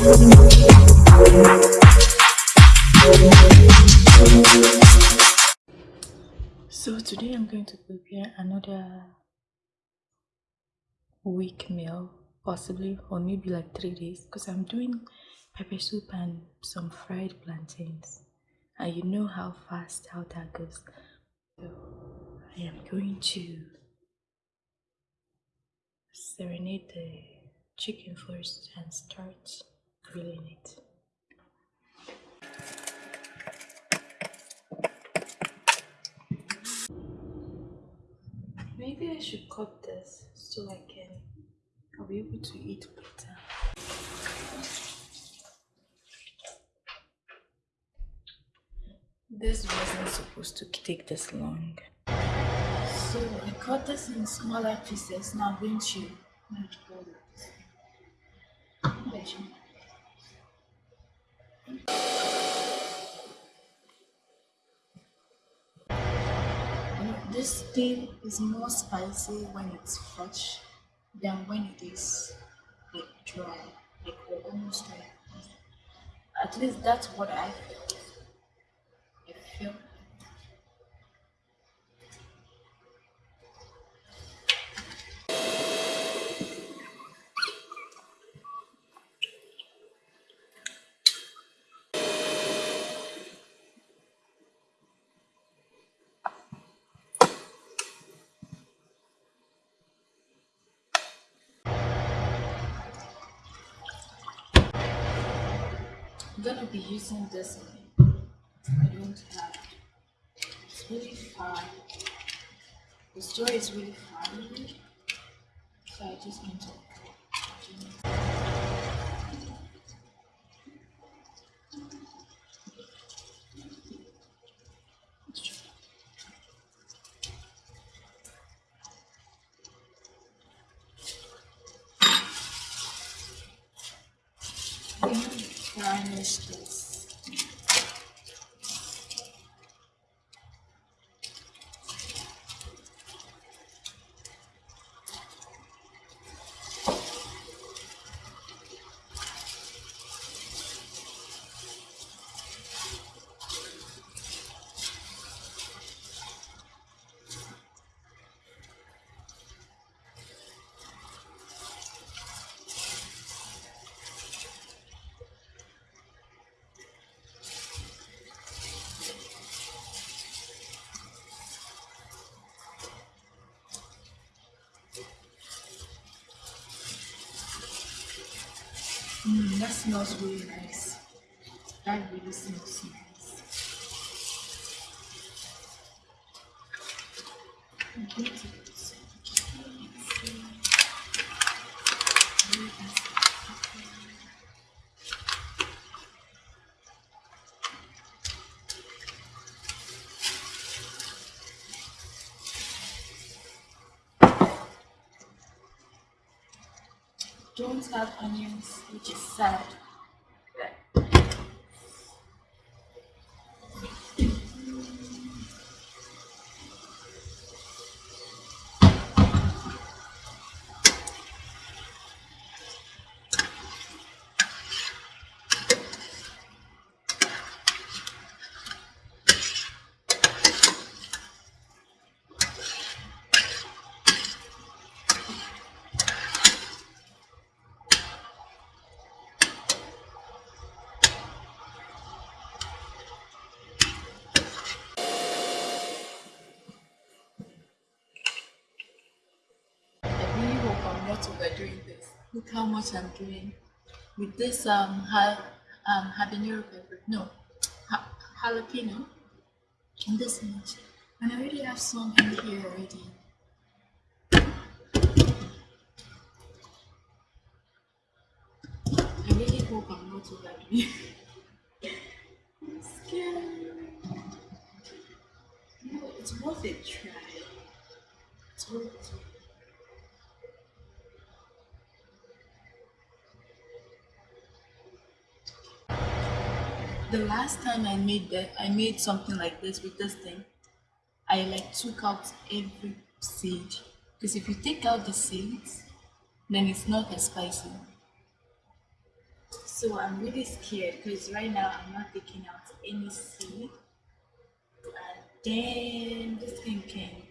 So today I'm going to prepare another week meal, possibly, or maybe like three days, because I'm doing pepper soup and some fried plantains. And you know how fast how that goes. So I am going to serenade the chicken first and start grilling it. Maybe I should cut this so I can I'll be able to eat better. This wasn't supposed to take this long. So I cut this in smaller pieces. Now I'm going to this thing is more spicy when it's fresh than when it is like dry, like almost dry. At least that's what I feel. I feel I'm this one. I don't have. It's really far. The store is really far, so I just want to. Garnish this. Mm, that smells really nice. That really smells nice. Have onions, which is sad. I really hope I'm not overdoing this. Look how much I'm doing with this um, ha- um habanero pepper. No, ha- jalapeno. And this much. And I already have some in here already. I really hope I'm not overdoing. I'm scared. No, it's worth a try. It's worth it. The last time I made that, I made something like this with this thing. I like took out every seed because if you take out the seeds, then it's not as spicy. So I'm really scared because right now I'm not taking out any seed. And then this thing can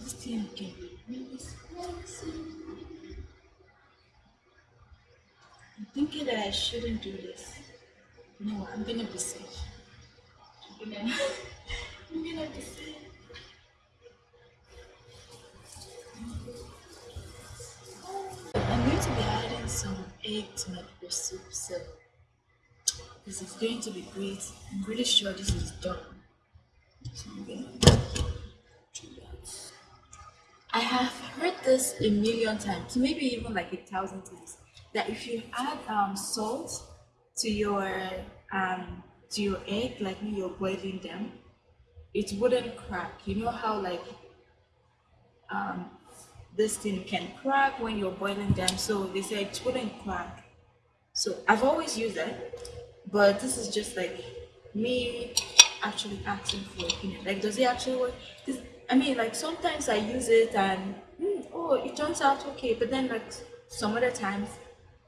this thing can be really spicy. I'm thinking that I shouldn't do this. No, I'm gonna be safe. I'm gonna, I'm gonna be safe. I'm going to be adding some egg to my pepper soup, so this is going to be great. I'm really sure this is done. So I'm gonna do that. I have heard this a million times, maybe even like a thousand times, that if you add um, salt to your um, to your egg, like when you're boiling them, it wouldn't crack. You know how like um, this thing can crack when you're boiling them. So they say it wouldn't crack. So I've always used it, but this is just like me actually asking for opinion. Like, does it actually work? 'Cause, I mean, like sometimes I use it and hmm, oh, it turns out okay, but then like some other times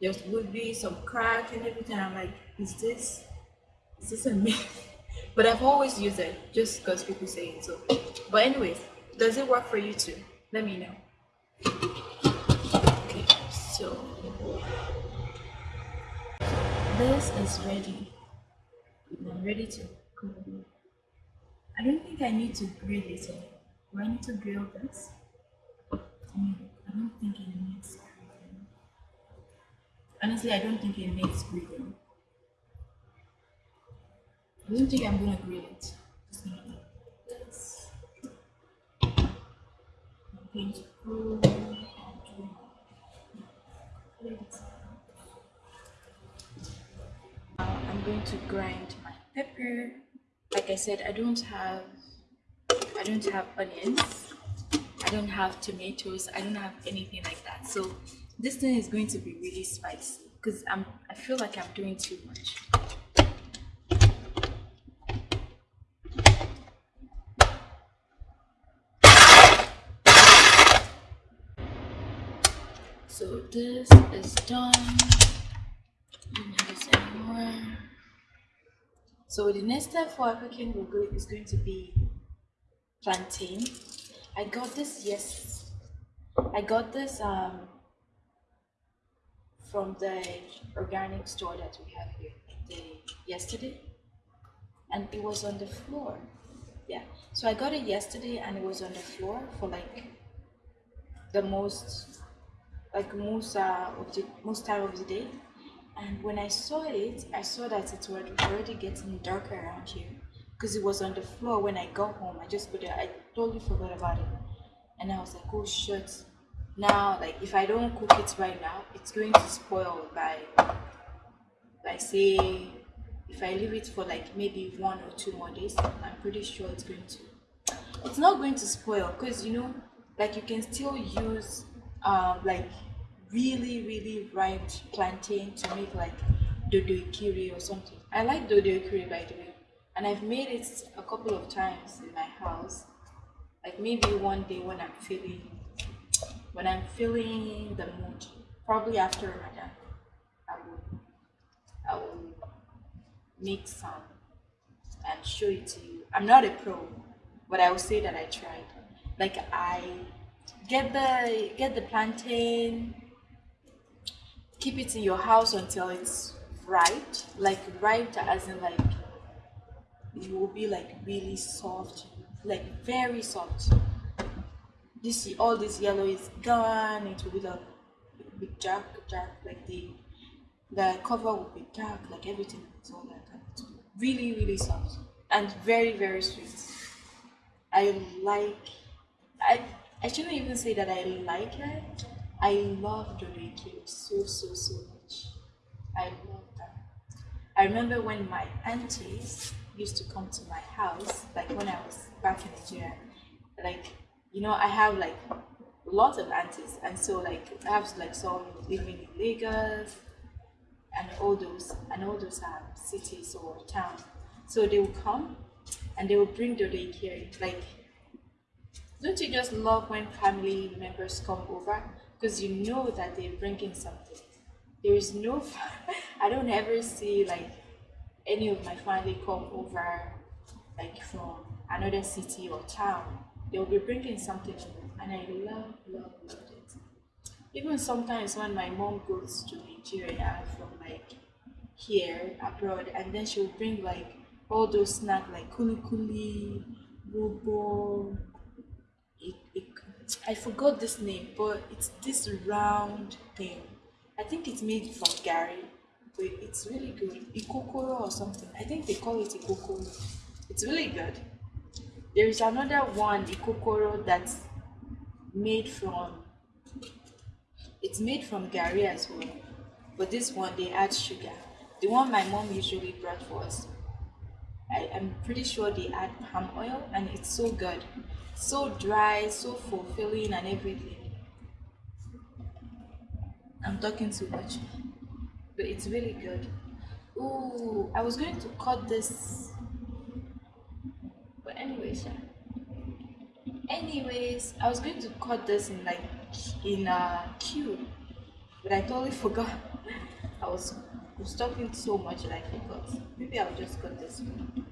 there would be some crack and everything. I'm like, is this is this a myth? But I've always used it just because people say it. So, but anyways, does it work for you too? Let me know. Okay, so this is ready. I'm ready to cook. I don't think I need to grill it. Do I need to grill this? I don't think it needs. Honestly, I don't think it needs grilling. I don't think I'm gonna grill it. Just gonna this. I'm going to I'm going to grind my pepper. Like I said, I don't have I don't have onions. I don't have tomatoes. I don't have anything like that. So this thing is going to be really spicy because I'm I feel like I'm doing too much. So this is done. So the next step for cooking will is going to be plantain. I got this yes. I got this um from the organic store that we have here the, yesterday, and it was on the floor. Yeah, so I got it yesterday, and it was on the floor for like the most like most uh, of the most time of the day. And when I saw it, I saw that it was already getting darker around here because it was on the floor when I got home. I just put it. I totally forgot about it, and I was like, oh shit. Now, like if I don't cook it right now, it's going to spoil by, like say, if I leave it for like maybe one or two more days. I'm pretty sure it's going to it's not going to spoil because you know like you can still use um like really really ripe plantain to make like dodo Ikire or something i like dodo Ikire by the way and i've made it a couple of times in my house like maybe one day when i'm feeling when i'm feeling the mood probably after ramadan i will i will make some and show it to you. I'm not a pro, but I will say that I tried. Like I get the get the plantain, keep it in your house until it's ripe, like ripe as in like it will be like really soft, like very soft. This all this yellow is gone. It will be like be dark, dark, like the the cover will be dark, like everything is all like that. It's really, really soft and very, very sweet. I like. I I shouldn't even say that I like it. I love Dodeki so so so much. I love that. I remember when my aunties used to come to my house, like when I was back in Nigeria. Like you know, I have like lots of aunties, and so like I have like some living in Lagos, and all those and all those are cities or towns. So they will come and they will bring the daycare. Like, don't you just love when family members come over because you know that they're bringing something? There is no. I don't ever see like any of my family come over like from another city or town. They'll be bringing something over, and I love, love, love it. Even sometimes when my mom goes to Nigeria from like here abroad, and then she'll bring like all those snacks like kuli kuli, bobo. It, it, I forgot this name, but it's this round thing. I think it's made from garri, but it's really good. Ikokoro or something. I think they call it Ikokoro. It's really good. There is another one, Ikokoro, that's made from. It's made from garri as well, but this one they add sugar. The one my mom usually brought for us, I am pretty sure they add palm oil, and it's so good, so dry, so fulfilling, and everything. I'm talking too much, but it's really good. Ooh, I was going to cut this, anyways. Anyways, I was going to cut this in like in a cube, but I totally forgot. I was, was talking so much that I forgot. Maybe I'll just cut this one.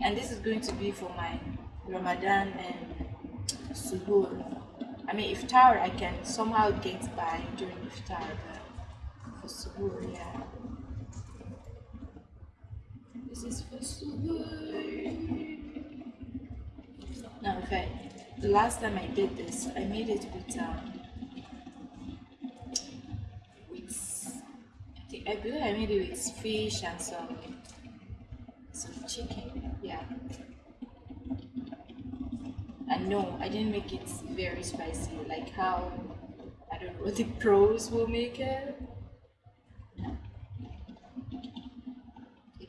And this is going to be for my Ramadan and Suhoor. I mean, iftar I can somehow get by during iftar, but This is for Suhoor. Now, in fact, the last time I did this, I made it with um, with I think I believe I made it with fish and some some chicken. Yeah. And no, I didn't make it very spicy, like how I don't know the pros will make it.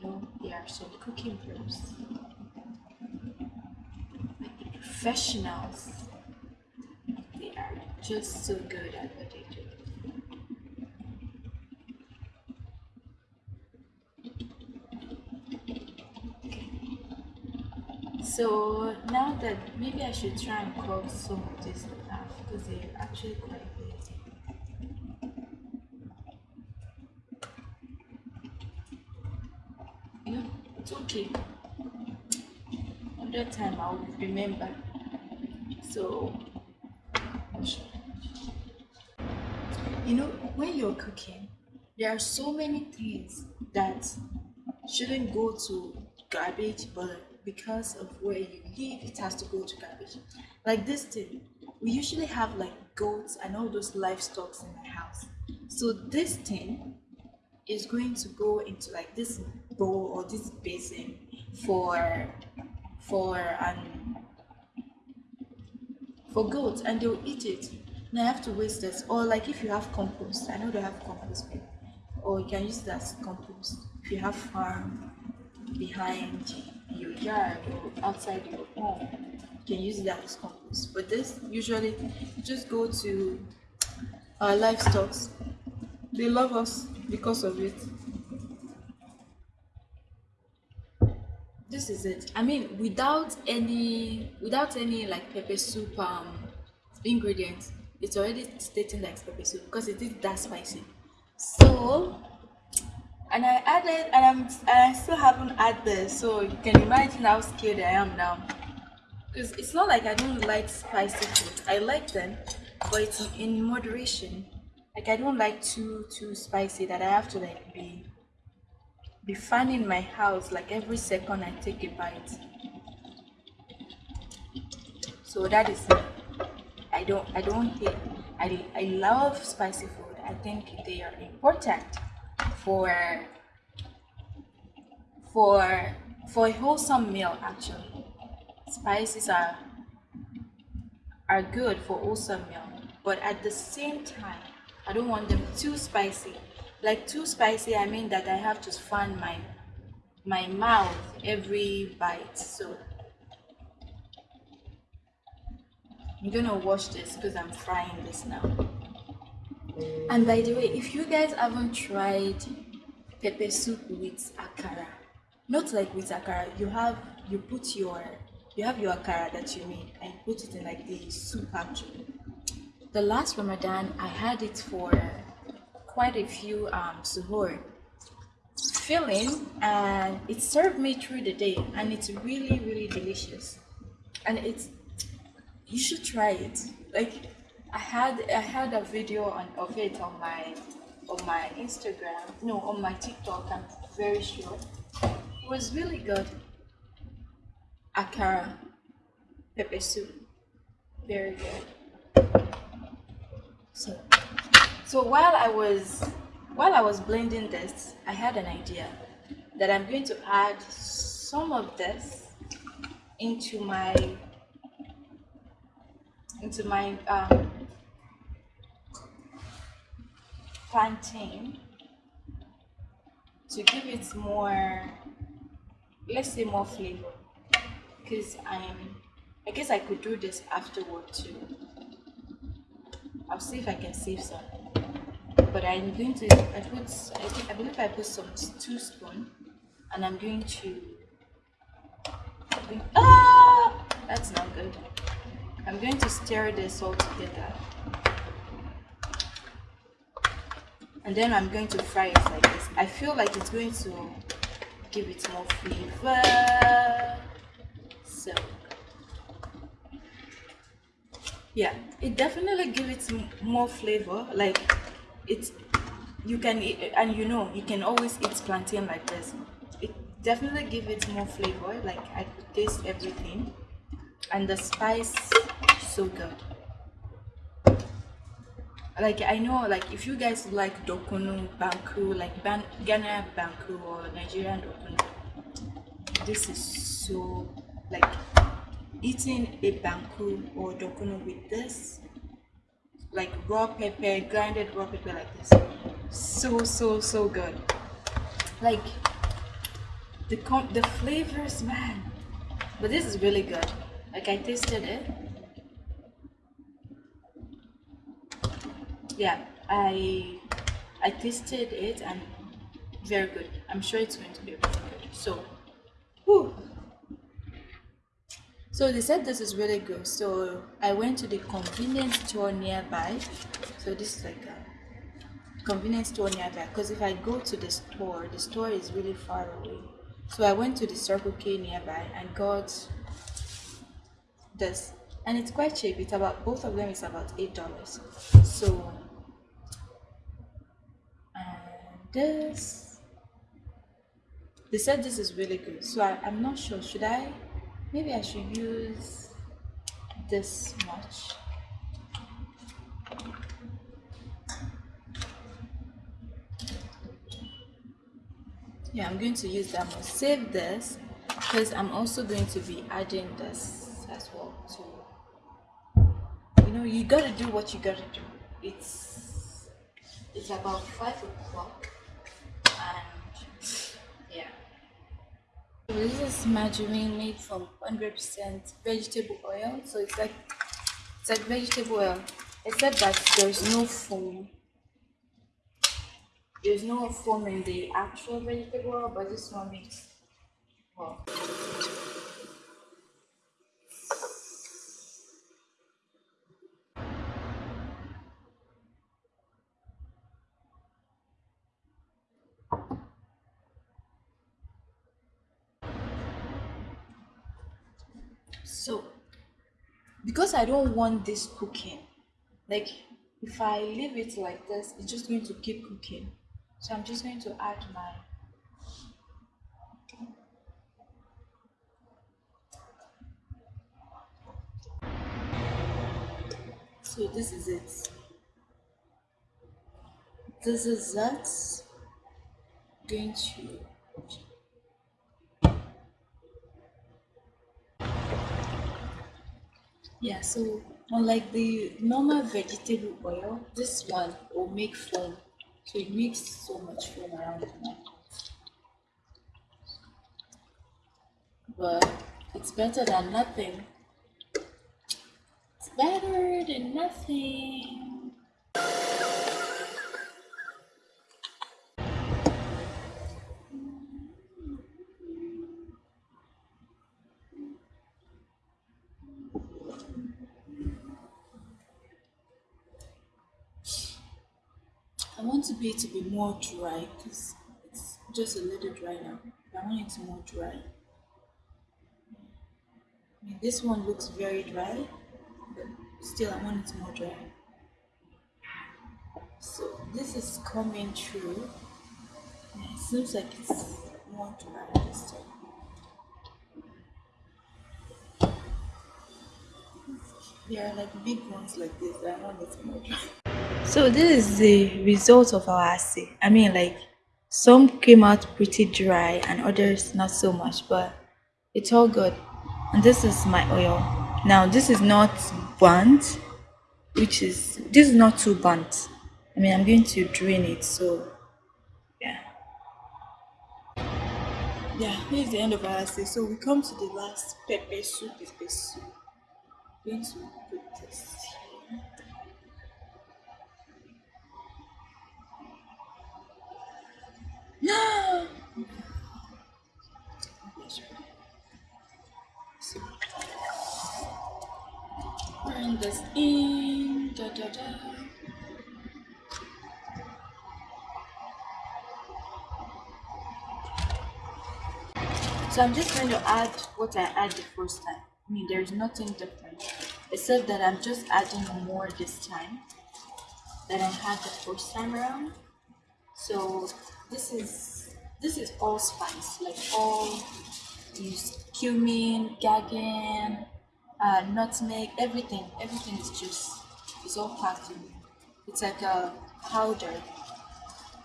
No. Know, are some cooking pros. Like the professionals. They are just so good at what they do. So now that maybe I should try and cut some of this off because they're actually quite big. You know, okay. Another time I'll remember. So, you know, when you're cooking, there are so many things that shouldn't go to garbage, but because of where you live, it has to go to garbage. Like this thing, we usually have like goats and all those livestock in my house. So this thing is going to go into like this bowl or this basin for for um for goats and they'll eat it. And I have to waste this. Or like if you have compost, I know they have compost, or you can use that as compost. If you have farm behind your yard or outside your home, you can use that as compost. But this usually you just go to our livestock. They love us because of it. This is it. I mean, without any, without any like pepper soup um ingredients, it's already stating like pepper soup because it is that spicy. So and I added and I'm and I still haven't added so you can imagine how scared I am now because it's not like I don't like spicy food I like them but it's in moderation like I don't like too too spicy that I have to like be be fanning my house like every second I take a bite. So that is me I don't I don't hate I, I love spicy food. I think they are important for for for a wholesome meal actually. Spices are are good for wholesome meal but at the same time i don't want them too spicy like too spicy i mean that i have to fan my my mouth every bite so i'm gonna wash this because i'm frying this now and by the way, if you guys haven't tried pepper soup with akara, not like with akara, you have you put your you have your akara that you made and put it in like the soup actually. the last Ramadan, I had it for quite a few um, suhoor filling and it served me through the day and it's really really delicious. And it's you should try it. Like i had i had a video on of it on my on my instagram no on my tiktok i'm very sure. It was really good. Akara pepper soup. Very good. So so while i was while i was blending this i had an idea that i'm going to add some of this into my into my um, plantain to give it more let's say more flavor. Because i'm i guess i could do this afterward too. I'll see if i can save some but i'm going to i put i think i believe i put some two spoon and i'm going to ah that's not good i'm going to stir this all together and then I'm going to fry it like this. I feel like it's going to give it more flavor. So yeah, it definitely gives it more flavor. Like it's you can eat, and you know you can always eat plantain like this. It definitely gives it more flavor. Like I could taste everything, and the spice so good like I know like if you guys like dokunu banku like Ban Ghana banku or Nigerian dokunu this is so like eating a banku or dokunu with this like raw pepper grinded raw pepper like this. So so so good. Like the com the flavors man. But this is really good. Like I tasted it. Yeah i i tasted it and very good. I'm sure it's going to be very good so whew. So they said this is really good. So i went to the convenience store nearby. So this is like a convenience store nearby. Because if i go to the store the store is really far away. So i went to the circle k nearby. And got this. And it's quite cheap. It's about both of them is about eight dollars. So this they said this is really good. So I, i'm not sure. Should i maybe i should use this much. Yeah i'm going to use that much. Save this because i'm also going to be adding this as well too. You know you gotta do what you gotta do. It's it's about five o'clock This is margarine made from 100% vegetable oil. So it's like it's like vegetable oil, except that there's no foam. There's no foam in the actual vegetable oil, but this one makes well. So, because I don't want this cooking, like if I leave it like this, it's just going to keep cooking. So I'm just going to add my So this is it. This is that. Going to Yeah, so unlike the normal vegetable oil, this one will make foam. So it makes so much foam around the neck. But it's better than nothing. It's better than nothing. I want to be more dry because it's just a little dry now. I want it to more dry. I mean, this one looks very dry, but still I want it more dry. So this is coming through. it seems like it's more dry this time. There are like big ones like this that I want it more dry. So this is the result of our assay. I mean like some came out pretty dry and others not so much, but it's all good. And this is my oil. Now this is not burnt, which is this is not too burnt. I mean I'm going to drain it, so yeah. Yeah, here's the end of our assay. So we come to the last pepper soup, pepper soup. I'm going to put this No. Bring this in. Da, da, da. So I'm just going to add what I add the first time. I mean, there's nothing different, except that I'm just adding more this time than I had the first time around. So this is this is all spice, like all these cumin, gagan, uh, nutmeg, everything. Everything is just it's all packed in. It's like a powder.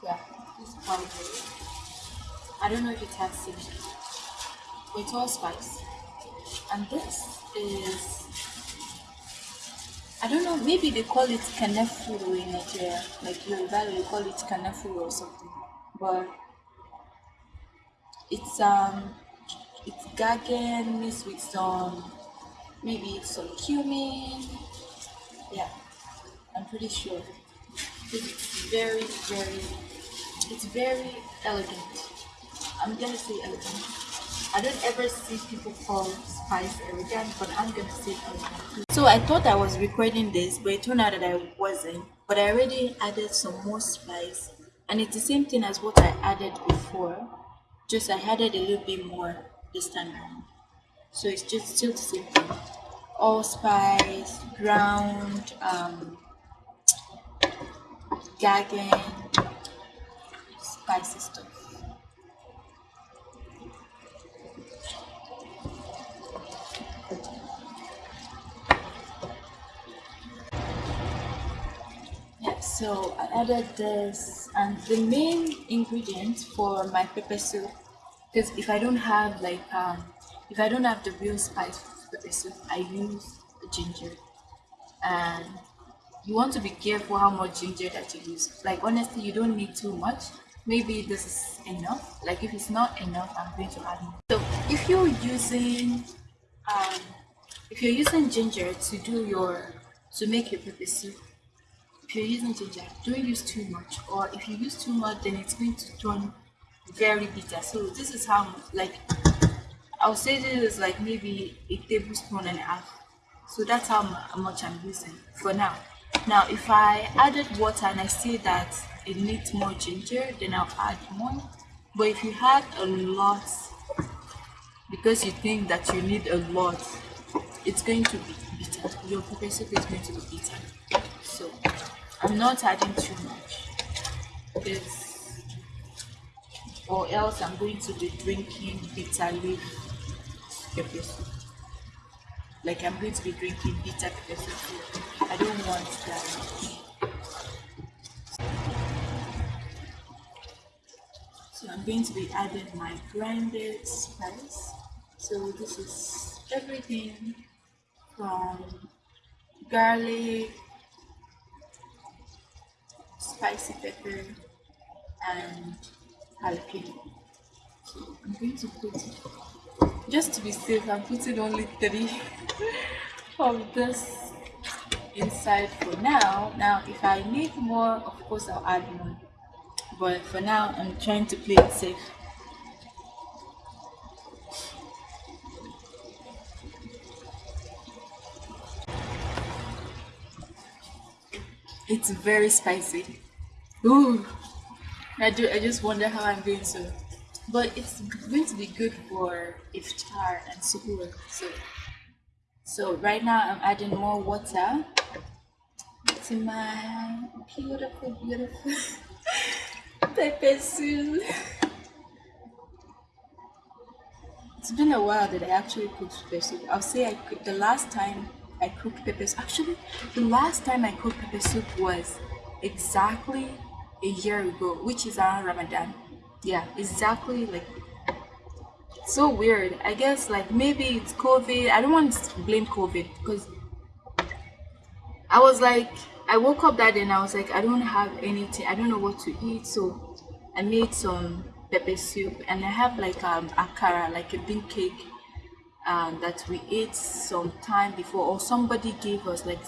Yeah, it's powder. I don't know if it has. But it's all spice. And this is I don't know, maybe they call it kanefuru in Nigeria, like Yoruba, they call it kanefuru or something. But it's um, it's gagan mixed with some, maybe some cumin. Yeah, I'm pretty sure. It's very, very, it's very elegant. I'm gonna say elegant. I don't ever see people call spice elegant, but I'm gonna say elegant. So I thought I was recording this, but it turned out that I wasn't. But I already added some more spice, and it's the same thing as what I added before. Just I added a little bit more this time around. So it's just still the same thing. Allspice, ground, um, gagan, spicy stuff. Yeah so I added this and the main ingredient for my pepper soup because if I don't have like um if I don't have the real spice for pepper soup I use ginger. And you want to be careful how much ginger that you use. Like honestly you don't need too much. Maybe this is enough. Like if it's not enough I'm going to add more. So if you're using um if you're using ginger to do your to make your pepper soup if you're using ginger, don't use too much. Or if you use too much, then it's going to turn very bitter. So this is how, like, I'll say this is like maybe a tablespoon and a half. So that's how much I'm using for now. Now, if I added water and I see that it needs more ginger, then I'll add more. But if you add a lot, because you think that you need a lot, it's going to be bitter. Your pepper soup is going to be bitter. I'm not adding too much because or else I'm going to be drinking bitter leaf pepper soup. Like I'm going to be drinking bitter pepper soup. I don't want that. So I'm going to be adding my grinded spice. So this is everything from garlic, spicy pepper and jalapeno. So I'm going to put, just to be safe, I'm putting only three of this inside for now. Now, if I need more, of course I'll add more. But for now, I'm trying to play it safe. It's very spicy. Ooh, I do. I just wonder how I'm going to. But it's going to be good for iftar and suhoor. So, so right now I'm adding more water to my beautiful, beautiful pepper soup. It's been a while that I actually cooked pepper soup. I'll say I cooked the last time I cooked pepper soup. Actually, the last time I cooked pepper soup was exactly a year ago, which is around Ramadan. Yeah, exactly like so weird. I guess like maybe it's COVID. I don't want to blame COVID because I was like I woke up that day and I was like I don't have anything. I don't know what to eat, so I made some pepper soup and I have like um akara, like a bean cake um, that we ate some time before, or somebody gave us like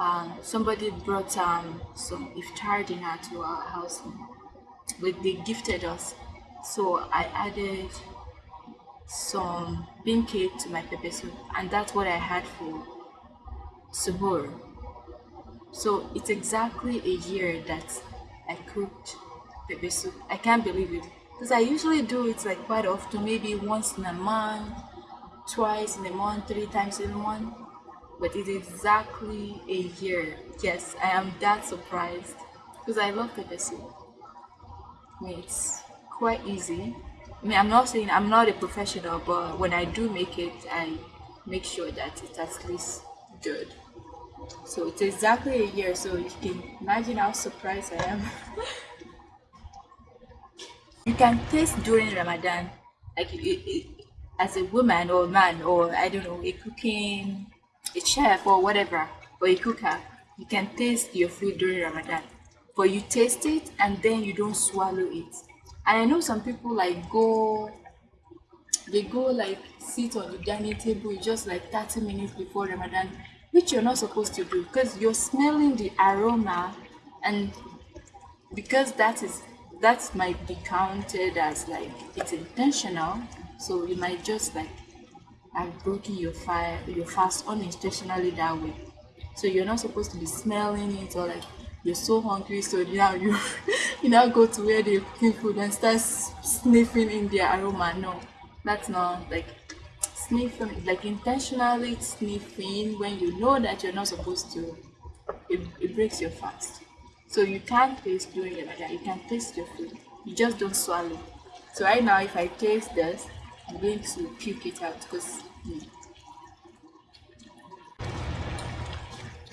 um, somebody brought um, some iftar dinner to our house. But they gifted us, so I added some bean cake to my pepper soup, and that's what I had for suhoor. So it's exactly a year that I cooked pepper soup. I can't believe it because I usually do it like quite often, maybe once in a month, twice in a month, three times in a month. But it's exactly a year. Yes, I am that surprised because I love pepper soup. I mean, it's quite easy. I mean, I'm not saying I'm not a professional, but when I do make it, I make sure that it's at least good. So it's exactly a year, so you can imagine how surprised I am. you can taste during Ramadan, like it, it, as a woman or man or I don't know, a cooking, a chef or whatever, or a cooker, you can taste your food during Ramadan. But you taste it and then you don't swallow it. And I know some people like go they go like sit on the dining table just like 30 minutes before Ramadan, which you're not supposed to do because you're smelling the aroma and because that is that might be counted as like it's intentional so you might just like have broken your fire your fast unintentionally that way so you're not supposed to be smelling it or like you're so hungry so now you you now go to where they're cooking food and start sniffing in their aroma no that's not like sniffing like intentionally sniffing when you know that you're not supposed to it, it breaks your fast so you can't taste during Ramadan. You can taste your food. You just don't swallow. So right now, if I taste this, I'm going to puke it out because. Hmm.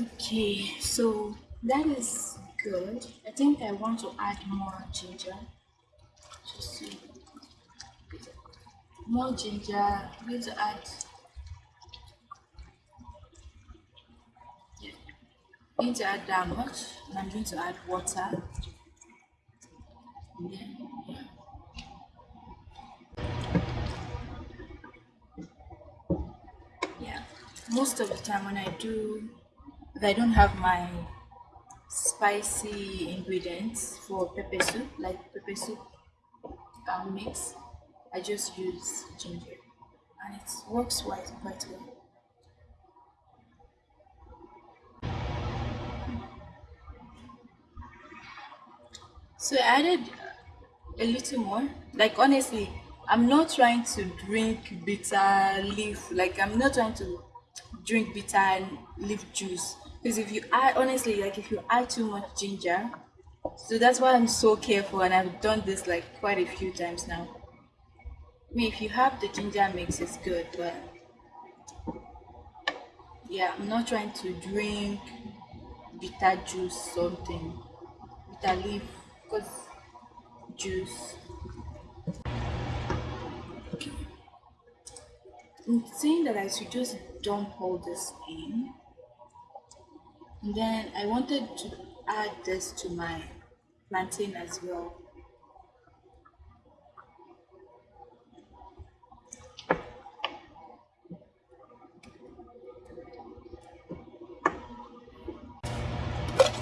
Okay, so that is good. I think I want to add more ginger. Just to more ginger. I'm going to add I'm going to add that much and I'm going to add water. Yeah. Most of the time when I do, if I don't have my spicy ingredients for pepper soup, like pepper soup um, mix, I just use ginger and it works quite, quite well. So I added a little more. Like honestly, I'm not trying to drink bitter leaf. Like I'm not trying to drink bitter and leaf juice. Because if you add honestly, like if you add too much ginger, so that's why I'm so careful and I've done this like quite a few times now. I mean if you have the ginger mix it's good, but yeah, I'm not trying to drink bitter juice something. Bitter leaf because juice okay. I'm saying that I should just dump hold this in and then I wanted to add this to my plantain as well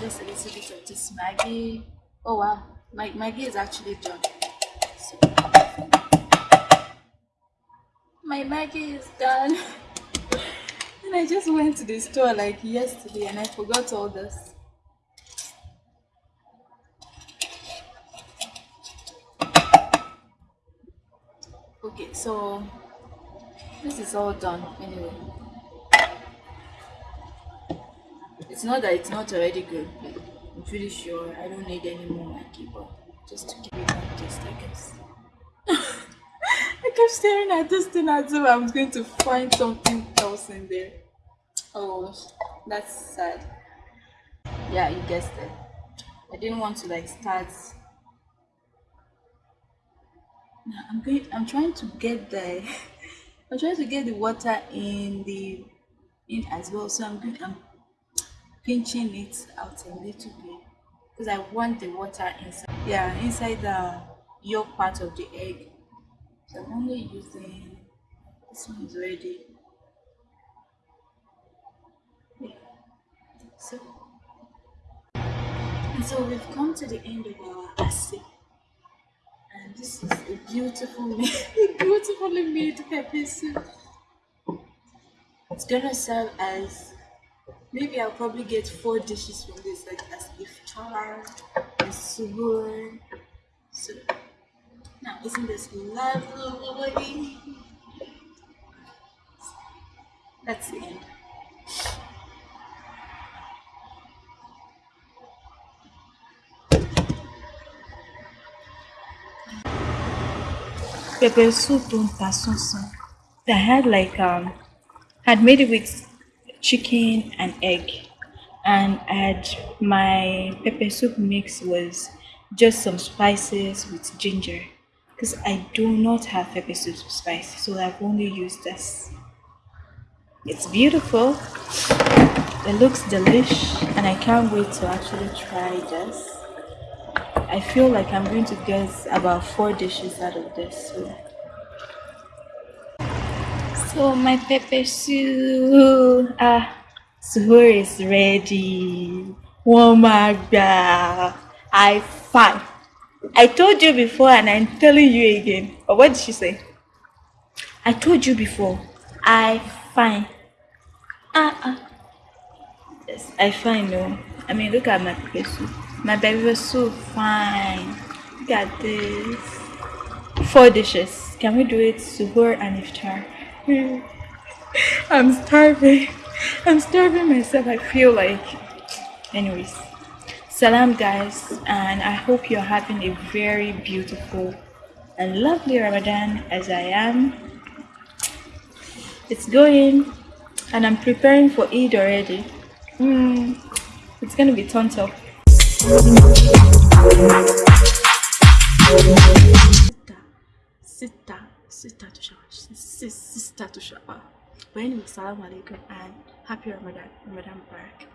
just a little bit of this Maggi Oh wow, my Maggi is actually done. So, my Maggi is done. I just went to the store like yesterday and I forgot all this. Okay, so this is all done anyway. It's not that it's not already good, but I'm pretty sure I don't need any more Maggi, but just to keep it that Just I guess. I kept staring at this thing as if I was going to find something else in there. Oh, that's sad. Yeah, you guessed it. I didn't want to like start. Now I'm going. I'm trying to get the. I'm trying to get the water in the in as well. So I'm going. I'm pinching it out a little bit because I want the water inside. Yeah, inside the yolk part of the egg. So I'm only using this one is already. Yeah. So and so we've come to the end of our essay. And this is a beautiful, beautifully made pepper soup. It's gonna serve as maybe I'll probably get four dishes from this, like as iftar, as suhoor. So now isn't this lovely? That's the end. Pepper soup don't sansan. I had like um had made it with chicken and egg and I had my pepper soup mix was just some spices with ginger because I do not have pepper soup spice so I've only used this. It's beautiful. It looks delish and I can't wait to actually try this. I feel like I'm going to get about four dishes out of this. So, so my pepper soup, ah, suhoor is ready. Oh my god, I fine. I told you before and I'm telling you again. But what did she say? I told you before. I fine. Ah ah. Yes, I fine no. I mean look at my pepper soup. My baby was so fine. Look at this. Four dishes. Can we do it suhoor and iftar? I'm starving. I'm starving myself. I feel like. Anyways. Salam, guys. And I hope you're having a very beautiful and lovely Ramadan as I am. It's going. And I'm preparing for Eid already. Mm, it's gonna be tons of Sister, sister to shower, sister to shower. But anyway, salam alaikum and happy Ramadan, Ramadan Barak.